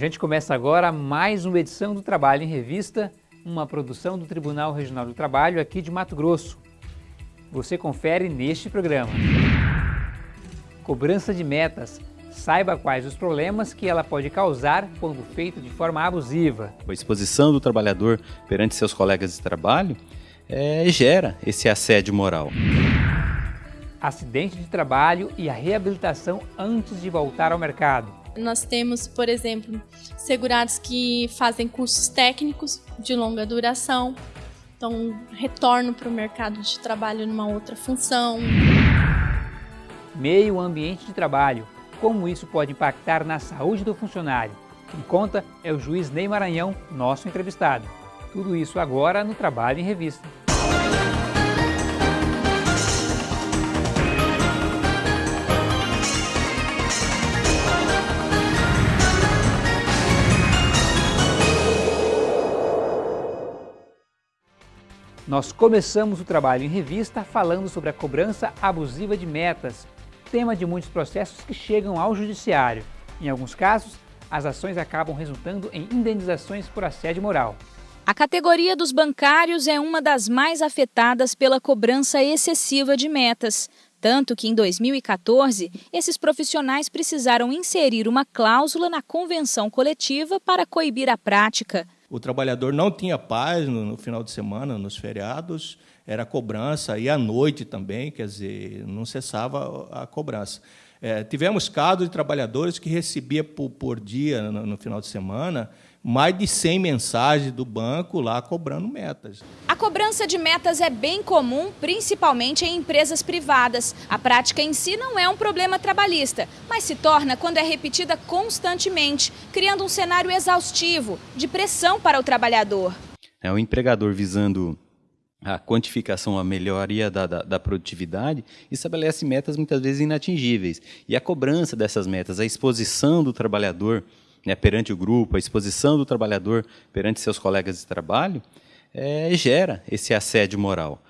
gente começa agora mais uma edição do Trabalho em Revista, uma produção do Tribunal Regional do Trabalho aqui de Mato Grosso. Você confere neste programa. Cobrança de metas. Saiba quais os problemas que ela pode causar quando feita de forma abusiva. A exposição do trabalhador perante seus colegas de trabalho é, gera esse assédio moral. Acidente de trabalho e a reabilitação antes de voltar ao mercado. Nós temos, por exemplo, segurados que fazem cursos técnicos de longa duração, então retorno para o mercado de trabalho numa outra função. Meio ambiente de trabalho, como isso pode impactar na saúde do funcionário. Quem conta é o juiz Ney Maranhão, nosso entrevistado. Tudo isso agora no Trabalho em Revista. Nós começamos o trabalho em revista falando sobre a cobrança abusiva de metas, tema de muitos processos que chegam ao judiciário. Em alguns casos, as ações acabam resultando em indenizações por assédio moral. A categoria dos bancários é uma das mais afetadas pela cobrança excessiva de metas. Tanto que em 2014, esses profissionais precisaram inserir uma cláusula na convenção coletiva para coibir a prática. O trabalhador não tinha paz no, no, final de semana, nos feriados, era cobrança, e à noite também, quer dizer, não cessava a cobrança. É, tivemos casos de trabalhadores que recebia por, por dia, no, no final de semana, mais de 100 mensagens do banco lá cobrando metas. A cobrança de metas é bem comum, principalmente em empresas privadas. A prática em si não é um problema trabalhista, mas se torna quando é repetida constantemente, criando um cenário exaustivo, de pressão para o trabalhador. É o empregador visando a quantificação, a melhoria da, da, da, produtividade, estabelece metas muitas vezes inatingíveis. E a cobrança dessas metas, a exposição do trabalhador né, perante o grupo, a exposição do trabalhador perante seus colegas de trabalho, é, gera esse assédio moral.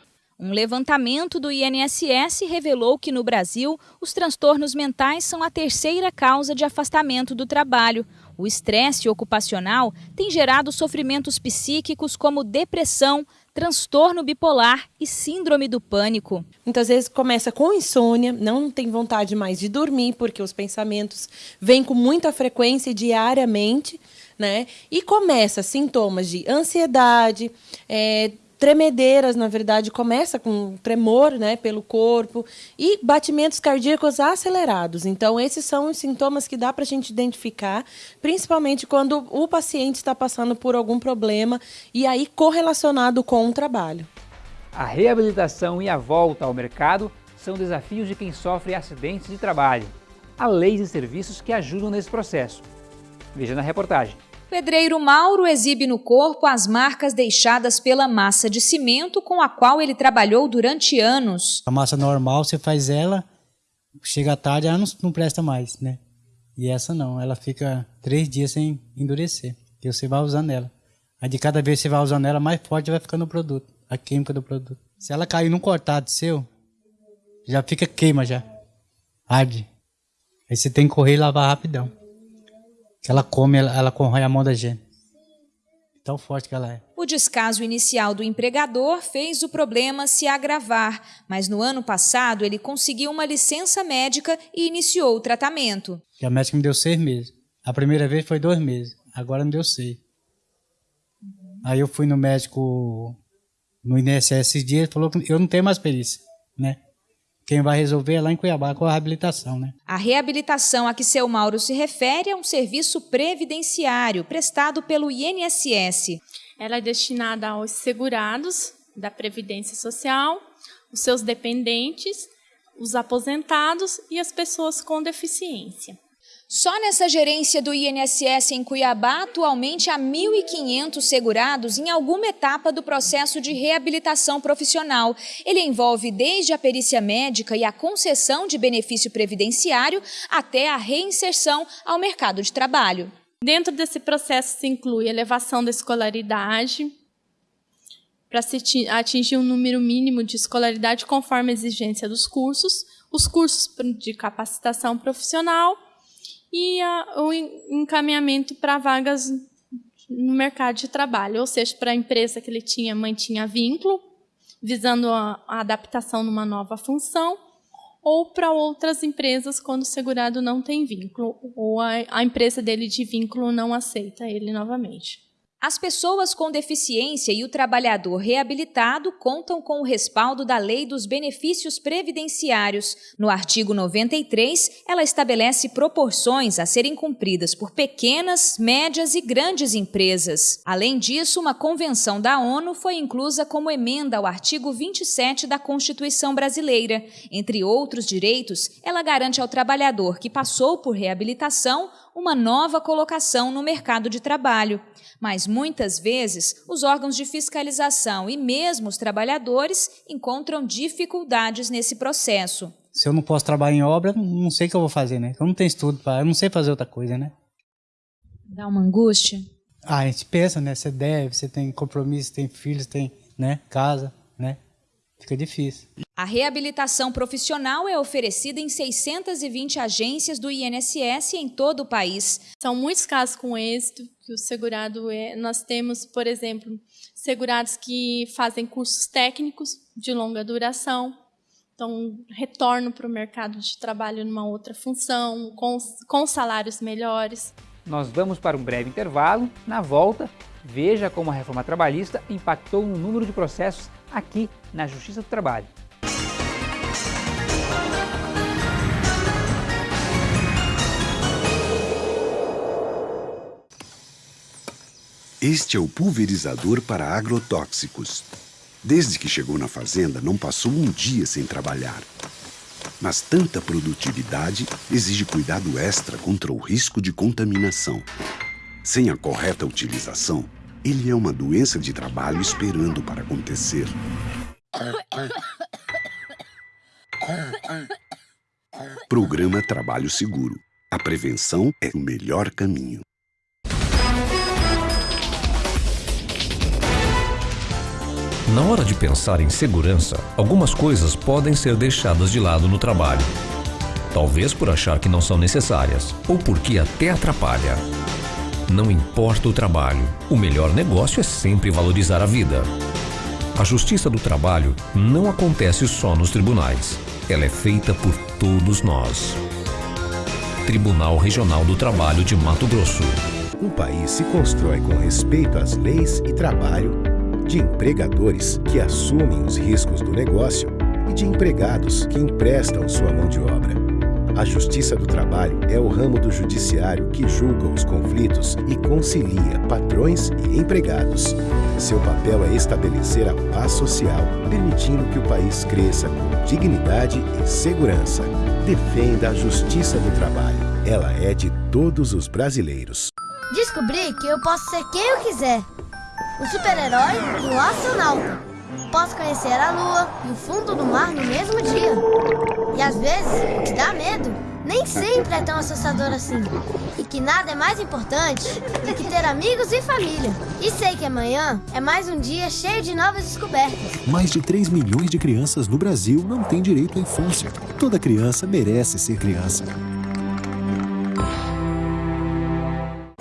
Um levantamento do INSS revelou que no Brasil os transtornos mentais são a terceira causa de afastamento do trabalho. O estresse ocupacional tem gerado sofrimentos psíquicos como depressão, transtorno bipolar e síndrome do pânico. Muitas vezes começa com insônia, não tem vontade mais de dormir, porque os pensamentos vêm com muita frequência diariamente, né? E começa sintomas de ansiedade, é, tremedeiras, na verdade, começa com tremor né, pelo corpo e batimentos cardíacos acelerados. Então, esses são os sintomas que dá para a gente identificar, principalmente quando o paciente está passando por algum problema e aí correlacionado com o trabalho. A reabilitação e a volta ao mercado são desafios de quem sofre acidentes de trabalho. Há leis e serviços que ajudam nesse processo. Veja na reportagem. Pedreiro Mauro exibe no corpo as marcas deixadas pela massa de cimento com a qual ele trabalhou durante anos. A massa normal, você faz ela, chega à tarde, ela não, não presta mais, né? E essa não, ela fica três dias sem endurecer, e você vai usando ela. Aí de cada vez que você vai usando ela, mais forte vai ficando o produto, a química do produto. Se ela cair num cortado seu, já fica queima já, arde. Aí você tem que correr e lavar rapidão que ela come, ela, ela corrói a mão da gente. Tão forte que ela é. O descaso inicial do empregador fez o problema se agravar, mas no ano passado ele conseguiu uma licença médica e iniciou o tratamento. E a médica me deu seis meses. A primeira vez foi dois meses, agora me deu seis. Aí eu fui no médico no INSS esses dias e falou que eu não tenho mais perícia, né? Quem vai resolver é lá em Cuiabá com a reabilitação, né? A reabilitação a que seu Mauro se refere é um serviço previdenciário prestado pelo INSS. Ela é destinada aos segurados da Previdência Social, os seus dependentes, os aposentados e as pessoas com deficiência. Só nessa gerência do INSS em Cuiabá, atualmente há 1.500 segurados em alguma etapa do processo de reabilitação profissional. Ele envolve desde a perícia médica e a concessão de benefício previdenciário até a reinserção ao mercado de trabalho. Dentro desse processo se inclui elevação da escolaridade, para atingir um número mínimo de escolaridade conforme a exigência dos cursos, os cursos de capacitação profissional e a, o encaminhamento para vagas no mercado de trabalho, ou seja, para a empresa que ele tinha mantinha vínculo, visando a, a adaptação numa nova função, ou para outras empresas quando o segurado não tem vínculo, ou a, a empresa dele de vínculo não aceita ele novamente. As pessoas com deficiência e o trabalhador reabilitado contam com o respaldo da Lei dos Benefícios Previdenciários. No artigo 93, ela estabelece proporções a serem cumpridas por pequenas, médias e grandes empresas. Além disso, uma convenção da ONU foi inclusa como emenda ao artigo 27 da Constituição Brasileira. Entre outros direitos, ela garante ao trabalhador que passou por reabilitação uma nova colocação no mercado de trabalho. Mas muitas vezes os órgãos de fiscalização e mesmo os trabalhadores encontram dificuldades nesse processo. Se eu não posso trabalhar em obra, não sei o que eu vou fazer, né? Eu não tenho estudo, para, eu não sei fazer outra coisa, né? Dá uma angústia? Ah, a gente pensa, né? Você deve, você tem compromisso, tem filhos, tem, né, casa, né? Fica difícil. A reabilitação profissional é oferecida em 620 agências do INSS em todo o país. São muitos casos com êxito que o segurado é. Nós temos, por exemplo, segurados que fazem cursos técnicos de longa duração, então retornam para o mercado de trabalho numa outra função, com, com salários melhores. Nós vamos para um breve intervalo. Na volta, veja como a reforma trabalhista impactou no número de processos aqui na Justiça do Trabalho. Este é o pulverizador para agrotóxicos. Desde que chegou na fazenda, não passou um dia sem trabalhar. Mas tanta produtividade exige cuidado extra contra o risco de contaminação. Sem a correta utilização, ele é uma doença de trabalho esperando para acontecer. Programa Trabalho Seguro. A prevenção é o melhor caminho. Na hora de pensar em segurança, algumas coisas podem ser deixadas de lado no trabalho. Talvez por achar que não são necessárias ou porque até atrapalha. Não importa o trabalho, o melhor negócio é sempre valorizar a vida. A justiça do trabalho não acontece só nos tribunais. Ela é feita por todos nós. Tribunal Regional do Trabalho de Mato Grosso. Um país se constrói com respeito às leis e trabalho, de empregadores que assumem os riscos do negócio e de empregados que emprestam sua mão de obra. A Justiça do Trabalho é o ramo do judiciário que julga os conflitos e concilia patrões e empregados. Seu papel é estabelecer a paz social, permitindo que o país cresça com dignidade e segurança. Defenda a Justiça do Trabalho. Ela é de todos os brasileiros. Descobri que eu posso ser quem eu quiser. O super-herói e o astronauta. Posso conhecer a lua e o fundo do mar no mesmo dia. E às vezes, o que dá medo nem sempre é tão assustador assim. E que nada é mais importante do que ter amigos e família. E sei que amanhã é mais um dia cheio de novas descobertas. Mais de 3 milhões de crianças no Brasil não têm direito à infância. Toda criança merece ser criança.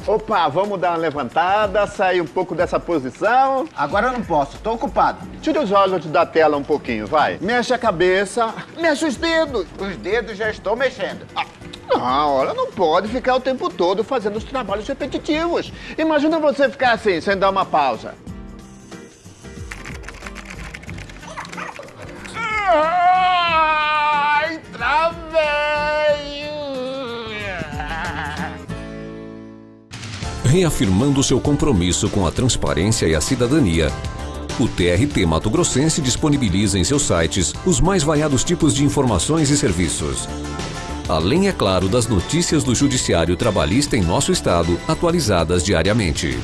Opa, vamos dar uma levantada, sair um pouco dessa posição. Agora eu não posso, tô ocupado. Tira os olhos da tela um pouquinho, vai. Mexe a cabeça, mexe os dedos. Os dedos já estou mexendo. Ah. Não, olha, não pode ficar o tempo todo fazendo os trabalhos repetitivos. Imagina você ficar assim, sem dar uma pausa. Ai, travei! Reafirmando seu compromisso com a transparência e a cidadania, o TRT Mato Grossense disponibiliza em seus sites os mais variados tipos de informações e serviços. Além, é claro, das notícias do Judiciário Trabalhista em nosso estado, atualizadas diariamente.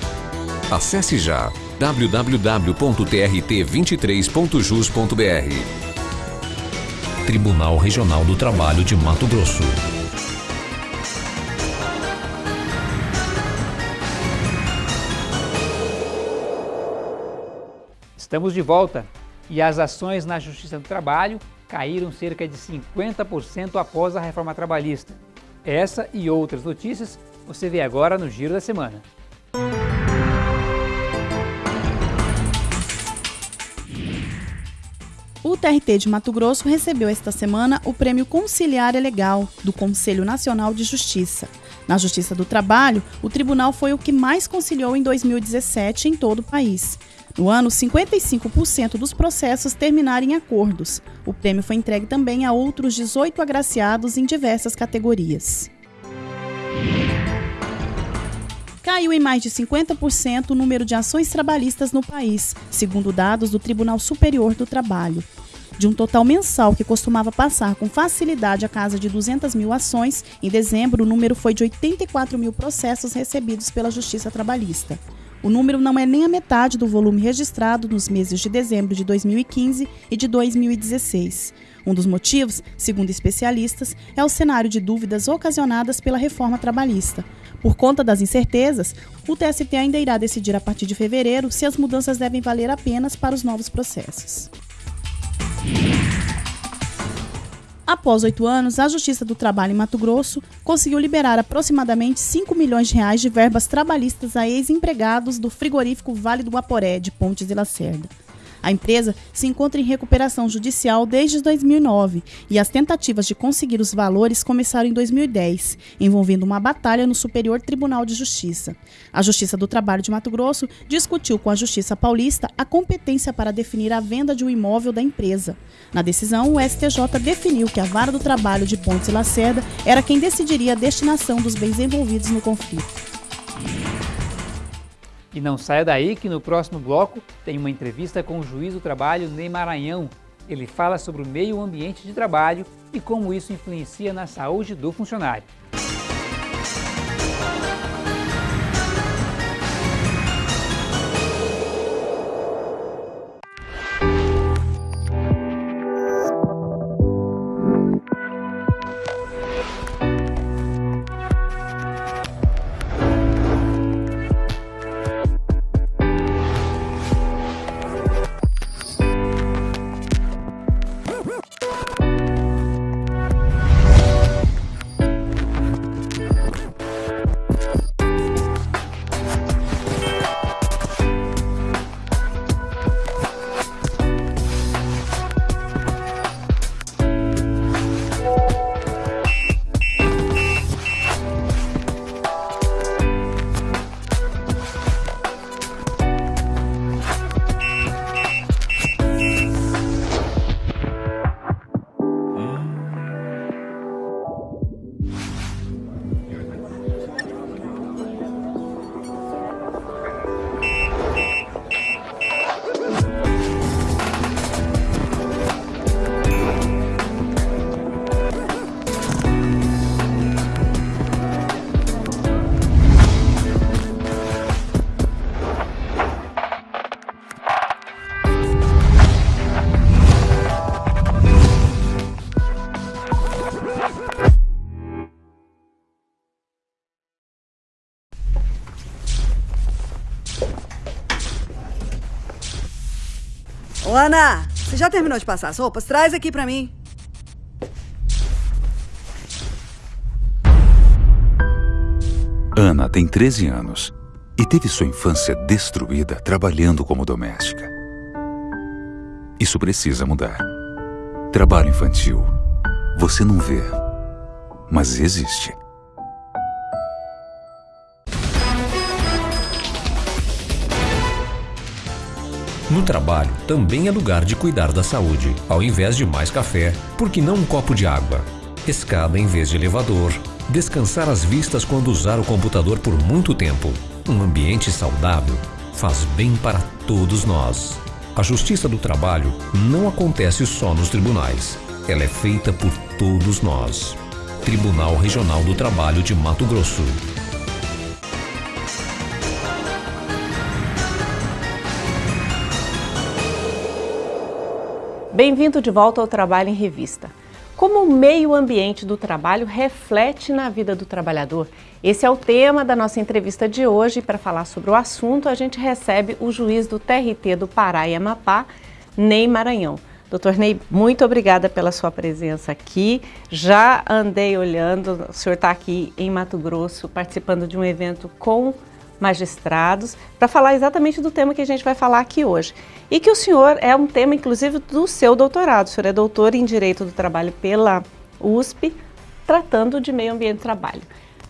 Acesse já www.trt23.jus.br. Tribunal Regional do Trabalho de Mato Grosso. Estamos de volta e as ações na Justiça do Trabalho caíram cerca de 50% após a reforma trabalhista. Essa e outras notícias você vê agora no Giro da Semana. O TRT de Mato Grosso recebeu esta semana o Prêmio Conciliar Legal do Conselho Nacional de Justiça. Na Justiça do Trabalho, o tribunal foi o que mais conciliou em 2017 em todo o país. No ano, 55% dos processos terminaram em acordos. O prêmio foi entregue também a outros 18 agraciados em diversas categorias. Caiu em mais de 50% o número de ações trabalhistas no país, segundo dados do Tribunal Superior do Trabalho. De um total mensal que costumava passar com facilidade a casa de 200 mil ações, em dezembro o número foi de 84 mil processos recebidos pela Justiça Trabalhista. O número não é nem a metade do volume registrado nos meses de dezembro de 2015 e de 2016. Um dos motivos, segundo especialistas, é o cenário de dúvidas ocasionadas pela reforma trabalhista. Por conta das incertezas, o TST ainda irá decidir a partir de fevereiro se as mudanças devem valer apenas para os novos processos. Após oito anos, a Justiça do Trabalho em Mato Grosso conseguiu liberar aproximadamente 5 milhões de reais de verbas trabalhistas a ex-empregados do frigorífico Vale do Aporé, de Pontes de Lacerda. A empresa se encontra em recuperação judicial desde 2009 e as tentativas de conseguir os valores começaram em 2010, envolvendo uma batalha no Superior Tribunal de Justiça. A Justiça do Trabalho de Mato Grosso discutiu com a Justiça Paulista a competência para definir a venda de um imóvel da empresa. Na decisão, o STJ definiu que a Vara do Trabalho de Pontes e Lacerda era quem decidiria a destinação dos bens envolvidos no conflito. E não saia daí que no próximo bloco tem uma entrevista com o juiz do trabalho Ney Maranhão. Ele fala sobre o meio ambiente de trabalho e como isso influencia na saúde do funcionário. Ana, você já terminou de passar as roupas? Traz aqui pra mim. Ana tem 13 anos e teve sua infância destruída trabalhando como doméstica. Isso precisa mudar. Trabalho infantil. Você não vê, mas existe. No trabalho também é lugar de cuidar da saúde. Ao invés de mais café, por que não um copo de água? Escada em vez de elevador. Descansar as vistas quando usar o computador por muito tempo. Um ambiente saudável faz bem para todos nós. A justiça do trabalho não acontece só nos tribunais. Ela é feita por todos nós. Tribunal Regional do Trabalho de Mato Grosso. Bem-vindo de volta ao Trabalho em Revista. Como o meio ambiente do trabalho reflete na vida do trabalhador? Esse é o tema da nossa entrevista de hoje. Para falar sobre o assunto, a gente recebe o juiz do TRT do Pará e Amapá, Ney Maranhão. Doutor Ney, muito obrigada pela sua presença aqui. Já andei olhando, o senhor está aqui em Mato Grosso, participando de um evento com magistrados, para falar exatamente do tema que a gente vai falar aqui hoje. E que o senhor é um tema, inclusive, do seu doutorado. O senhor é doutor em Direito do Trabalho pela USP, tratando de meio ambiente de trabalho.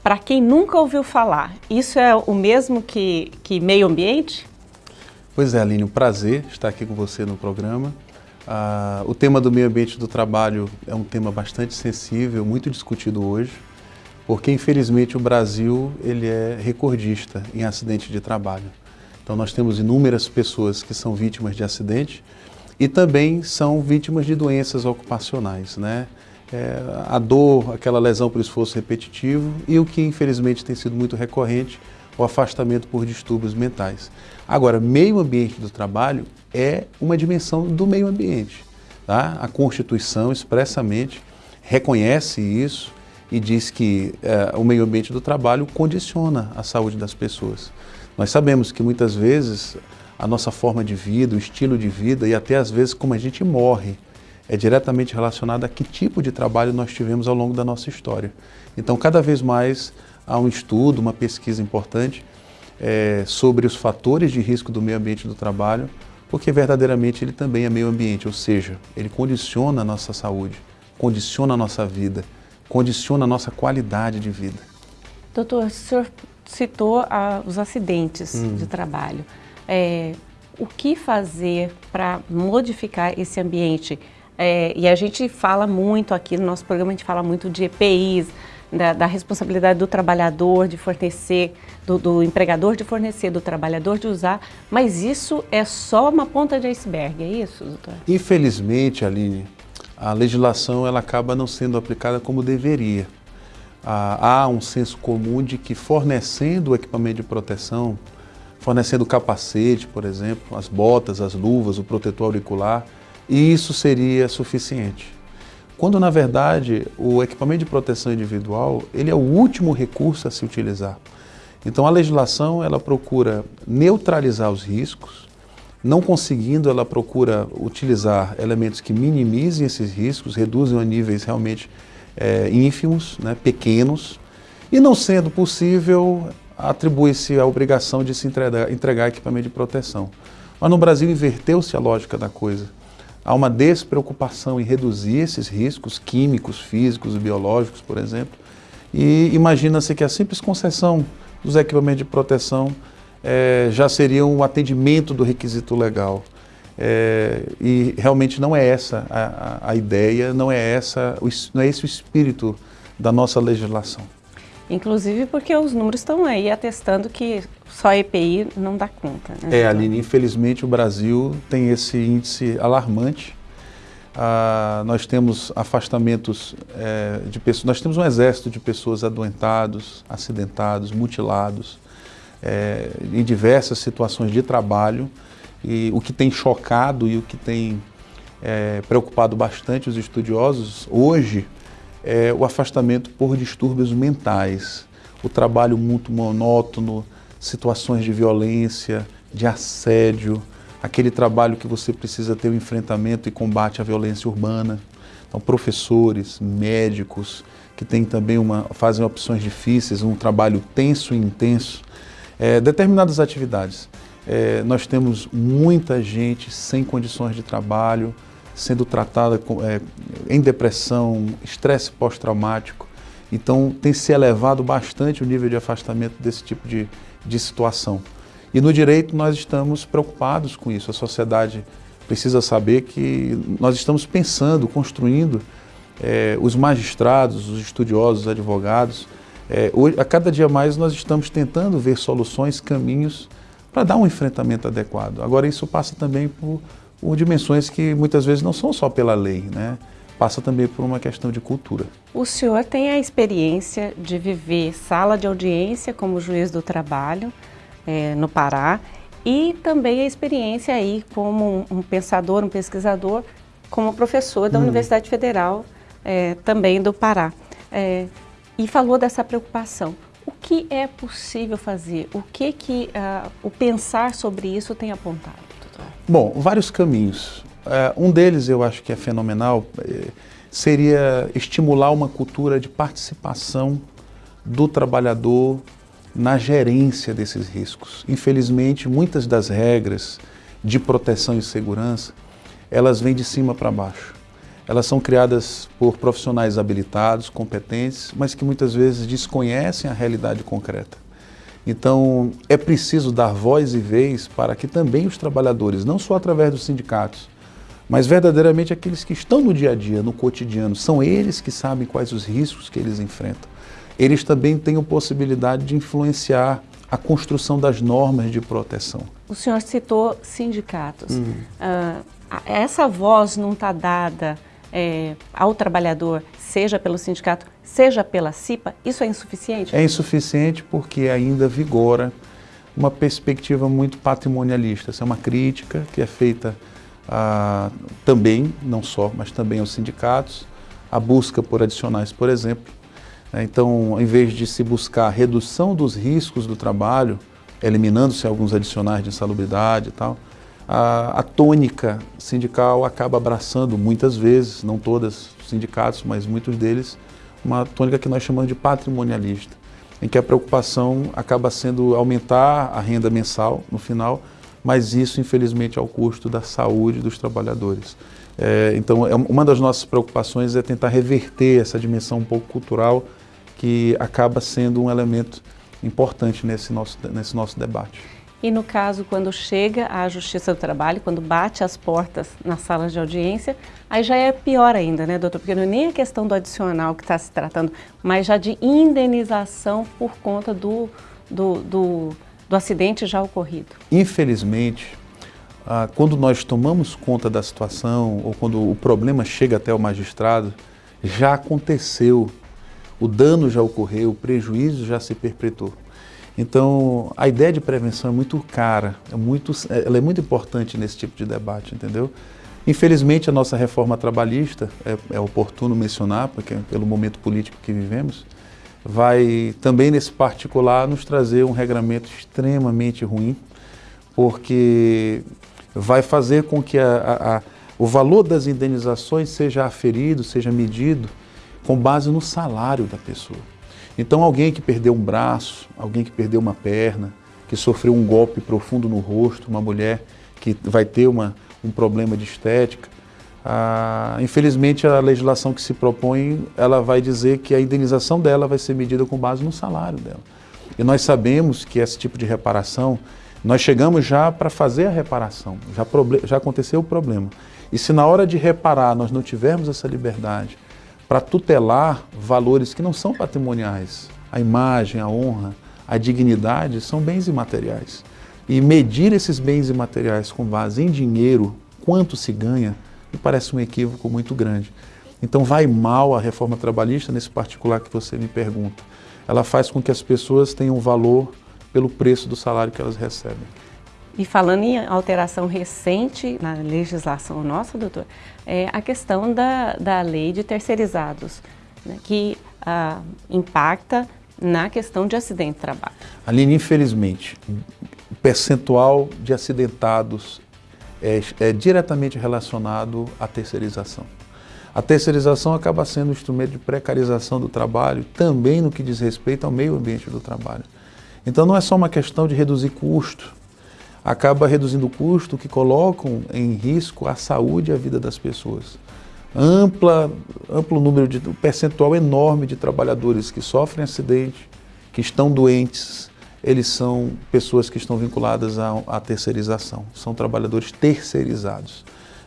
Para quem nunca ouviu falar, isso é o mesmo que, que meio ambiente? Pois é, Aline, um prazer estar aqui com você no programa. Ah, o tema do meio ambiente do trabalho é um tema bastante sensível, muito discutido hoje, porque infelizmente o Brasil ele é recordista em acidente de trabalho. Então nós temos inúmeras pessoas que são vítimas de acidente e também são vítimas de doenças ocupacionais, né? É, a dor, aquela lesão por esforço repetitivo e o que infelizmente tem sido muito recorrente, o afastamento por distúrbios mentais. Agora, meio ambiente do trabalho é uma dimensão do meio ambiente. Tá? A Constituição expressamente reconhece isso e diz que é, o meio ambiente do trabalho condiciona a saúde das pessoas. Nós sabemos que muitas vezes a nossa forma de vida, o estilo de vida e até às vezes como a gente morre é diretamente relacionado a que tipo de trabalho nós tivemos ao longo da nossa história. Então, cada vez mais há um estudo, uma pesquisa importante é, sobre os fatores de risco do meio ambiente do trabalho, porque verdadeiramente ele também é meio ambiente, ou seja, ele condiciona a nossa saúde, condiciona a nossa vida, condiciona a nossa qualidade de vida. Doutor, o senhor citou ah, os acidentes hum. de trabalho. É, o que fazer para modificar esse ambiente? É, e a gente fala muito aqui no nosso programa, a gente fala muito de EPIs, da, da responsabilidade do trabalhador de fornecer, do, do, empregador de fornecer, do trabalhador de usar, mas isso é só uma ponta de iceberg, é isso, doutor? Infelizmente, Aline, a legislação ela acaba não sendo aplicada como deveria. Há um senso comum de que fornecendo o equipamento de proteção, fornecendo capacete, por exemplo, as botas, as luvas, o protetor auricular, isso seria suficiente. Quando, na verdade, o equipamento de proteção individual ele é o último recurso a se utilizar. Então, a legislação ela procura neutralizar os riscos, não conseguindo, ela procura utilizar elementos que minimizem esses riscos, reduzem a níveis realmente é, ínfimos, né, pequenos, e não sendo possível, atribui-se a obrigação de se entregar, entregar equipamento de proteção. Mas no Brasil inverteu-se a lógica da coisa. Há uma despreocupação em reduzir esses riscos químicos, físicos e biológicos, por exemplo. E imagina-se que a simples concessão dos equipamentos de proteção é, já seria um atendimento do requisito legal. É, e realmente não é essa a, a, ideia, não é, essa, não é esse o espírito da nossa legislação. Inclusive porque os números estão aí atestando que só EPI não dá conta. Né? É, Aline, infelizmente o Brasil tem esse índice alarmante. Ah, nós temos afastamentos é, de pessoas, nós temos um exército de pessoas adoentados, acidentados, mutilados, é, em diversas situações de trabalho. E o que tem chocado e o que tem é, preocupado bastante os estudiosos hoje é o afastamento por distúrbios mentais, o trabalho muito monótono, situações de violência, de assédio, aquele trabalho que você precisa ter o enfrentamento e combate à violência urbana. Então, professores, médicos, que têm também uma, fazem opções difíceis, um trabalho tenso e intenso, é, determinadas atividades. É, nós temos muita gente sem condições de trabalho, sendo tratada com, é, em depressão, estresse pós-traumático. Então tem se elevado bastante o nível de afastamento desse tipo de, de situação. E no direito nós estamos preocupados com isso. A sociedade precisa saber que nós estamos pensando, construindo é, os magistrados, os estudiosos, os advogados. É, hoje, a cada dia mais nós estamos tentando ver soluções, caminhos para dar um enfrentamento adequado. Agora isso passa também por por dimensões que muitas vezes não são só pela lei, né? passa também por uma questão de cultura. O senhor tem a experiência de viver sala de audiência como juiz do trabalho é, no Pará e também a experiência aí como um, pensador, um pesquisador, como professor da hum. Universidade Federal é, também do Pará. É, e falou dessa preocupação. O que é possível fazer? O que, que uh, o pensar sobre isso tem apontado? Bom, vários caminhos. é, um deles eu acho que é fenomenal, é, seria estimular uma cultura de participação do trabalhador na gerência desses riscos. Infelizmente, muitas das regras de proteção e segurança, elas vêm de cima para baixo. Elas são criadas por profissionais habilitados, competentes, mas que muitas vezes desconhecem a realidade concreta. Então, é preciso dar voz e vez para que também os trabalhadores, não só através dos sindicatos, mas verdadeiramente aqueles que estão no dia a dia, no cotidiano, são eles que sabem quais os riscos que eles enfrentam. Eles também têm a possibilidade de influenciar a construção das normas de proteção. O senhor citou sindicatos. Hum. Uh, essa voz não está dada é, ao trabalhador, seja pelo sindicato, seja pela CIPA, isso é insuficiente? É insuficiente porque ainda vigora uma perspectiva muito patrimonialista. Essa é uma crítica que é feita também, não só, mas também aos sindicatos, a busca por adicionais, por exemplo. Né? Então, em vez de se buscar redução dos riscos do trabalho, eliminando-se alguns adicionais de insalubridade e tal, a, a, tônica sindical acaba abraçando muitas vezes, não todas os sindicatos, mas muitos deles, uma tônica que nós chamamos de patrimonialista, em que a preocupação acaba sendo aumentar a renda mensal no final, mas isso, infelizmente, ao custo da saúde dos trabalhadores. É, então, é, uma das nossas preocupações é tentar reverter essa dimensão um pouco cultural que acaba sendo um elemento importante nesse nosso, nesse nosso debate. E no caso, quando chega à Justiça do Trabalho, quando bate as portas nas salas de audiência, aí já é pior ainda, né, doutor? Porque não é nem a questão do adicional que está se tratando, mas já de indenização por conta do, do, do do acidente já ocorrido? Infelizmente, ah, quando nós tomamos conta da situação ou quando o problema chega até o magistrado, já aconteceu, o dano já ocorreu, o prejuízo já se perpetuou. Então, a ideia de prevenção é muito cara, é muito, ela é muito importante nesse tipo de debate, entendeu? Infelizmente, a nossa reforma trabalhista, é, é oportuno mencionar, porque pelo momento político que vivemos, vai também nesse particular nos trazer um regramento extremamente ruim, porque vai fazer com que a, a, a, o valor das indenizações seja aferido, seja medido com base no salário da pessoa. Então alguém que perdeu um braço, alguém que perdeu uma perna, que sofreu um golpe profundo no rosto, uma mulher que vai ter uma, um problema de estética, ah, infelizmente, a legislação que se propõe, ela vai dizer que a indenização dela vai ser medida com base no salário dela. E nós sabemos que esse tipo de reparação, nós chegamos já para fazer a reparação, já, já aconteceu o problema. E se na hora de reparar nós não tivermos essa liberdade para tutelar valores que não são patrimoniais, a imagem, a honra, a dignidade, são bens imateriais. E medir esses bens imateriais com base em dinheiro, quanto se ganha, me parece um equívoco muito grande. Então vai mal a reforma trabalhista nesse particular que você me pergunta. Ela faz com que as pessoas tenham valor pelo preço do salário que elas recebem. E falando em alteração recente na legislação nossa, doutor, é a questão da, da lei de terceirizados, né, que ah, impacta na questão de acidente de trabalho. Aline, infelizmente, o percentual de acidentados é, é diretamente relacionado à terceirização. A terceirização acaba sendo um instrumento de precarização do trabalho, também no que diz respeito ao meio ambiente do trabalho. Então não é só uma questão de reduzir custo, acaba reduzindo o custo que colocam em risco a saúde e a vida das pessoas. Ampla, amplo número de, um percentual enorme de trabalhadores que sofrem acidente, que estão doentes, eles são pessoas que estão vinculadas à, à terceirização, são trabalhadores terceirizados.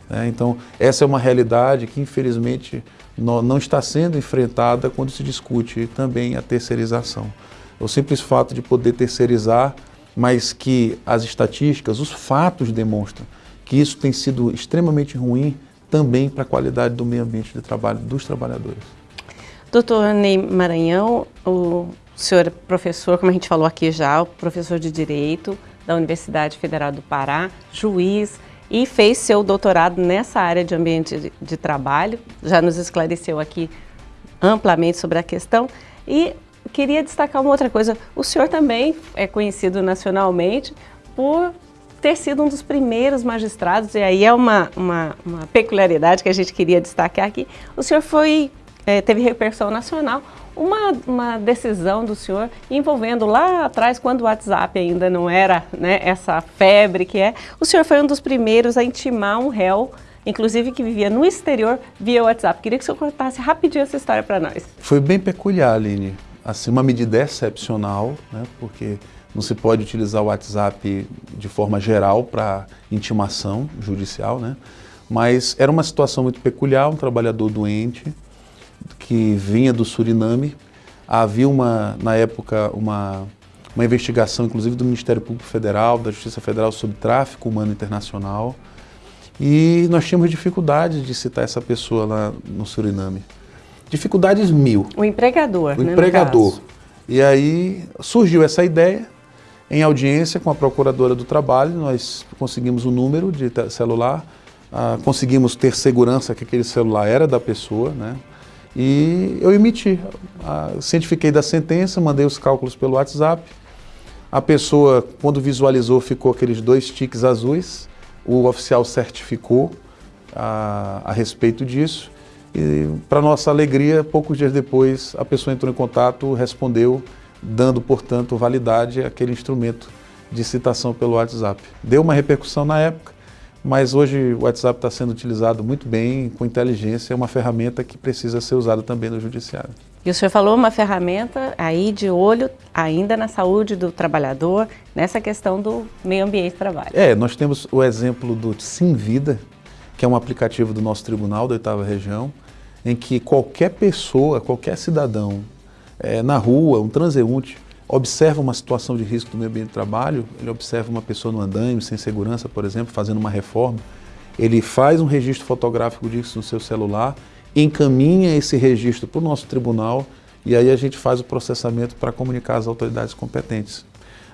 Né? Então, essa é uma realidade que, infelizmente, não, não está sendo enfrentada quando se discute também a terceirização. O simples fato de poder terceirizar, mas que as estatísticas, os fatos demonstram que isso tem sido extremamente ruim também para a qualidade do meio ambiente de trabalho dos trabalhadores. Doutor Ney Maranhão, o senhor é professor, como a gente falou aqui já, professor de Direito da Universidade Federal do Pará, juiz e fez seu doutorado nessa área de ambiente de, de trabalho, já nos esclareceu aqui amplamente sobre a questão e queria destacar uma outra coisa, o senhor também é conhecido nacionalmente por ter sido um dos primeiros magistrados, e aí é uma, uma, uma peculiaridade que a gente queria destacar aqui, o senhor foi, é, teve repercussão nacional, uma, uma decisão do senhor envolvendo lá atrás, quando o WhatsApp ainda não era né, essa febre que é, o senhor foi um dos primeiros a intimar um réu, inclusive que vivia no exterior, via WhatsApp. Queria que o senhor contasse rapidinho essa história para nós. Foi bem peculiar, Aline. Assim, uma medida excepcional, né, porque não se pode utilizar o WhatsApp de forma geral para intimação judicial, né? mas era uma situação muito peculiar, um trabalhador doente, que vinha do Suriname. Havia uma, na época, uma, uma investigação, inclusive do Ministério Público Federal, da Justiça Federal sobre tráfico humano internacional. E nós tínhamos dificuldade de citar essa pessoa lá no Suriname. Dificuldades mil. O empregador, O né, empregador. E aí surgiu essa ideia, em audiência com a Procuradora do Trabalho, nós conseguimos o um número de celular, ah, conseguimos ter segurança que aquele celular era da pessoa, né? E eu emiti, ah, cientifiquei da sentença, mandei os cálculos pelo WhatsApp. A pessoa, quando visualizou, ficou aqueles dois tiques azuis. O oficial certificou a, a respeito disso. E, para nossa alegria, poucos dias depois, a pessoa entrou em contato, respondeu, dando, portanto, validade àquele instrumento de citação pelo WhatsApp. Deu uma repercussão na época, mas hoje o WhatsApp está sendo utilizado muito bem, com inteligência, é uma ferramenta que precisa ser usada também no judiciário. E o senhor falou uma ferramenta aí de olho ainda na saúde do trabalhador, nessa questão do meio ambiente de trabalho. É, nós temos o exemplo do Sim Vida, que é um aplicativo do nosso tribunal da oitava região, em que qualquer pessoa, qualquer cidadão, é, na rua, um transeunte, observa uma situação de risco do meio ambiente de trabalho, ele observa uma pessoa no andaime, sem segurança, por exemplo, fazendo uma reforma, ele faz um registro fotográfico disso no seu celular, encaminha esse registro para o nosso tribunal e aí a gente faz o processamento para comunicar às autoridades competentes.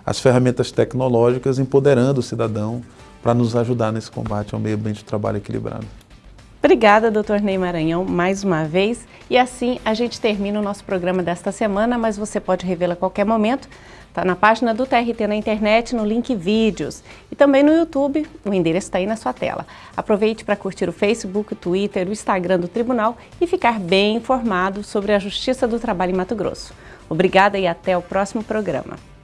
As ferramentas tecnológicas empoderando o cidadão para nos ajudar nesse combate ao meio ambiente de trabalho equilibrado. Obrigada, doutor Ney Maranhão, mais uma vez. E assim a gente termina o nosso programa desta semana, mas você pode revê-lo a qualquer momento. Está na página do TRT na internet, no link vídeos. E também no YouTube, o endereço está aí na sua tela. Aproveite para curtir o Facebook, o Twitter, o Instagram do Tribunal e ficar bem informado sobre a Justiça do Trabalho em Mato Grosso. Obrigada e até o próximo programa.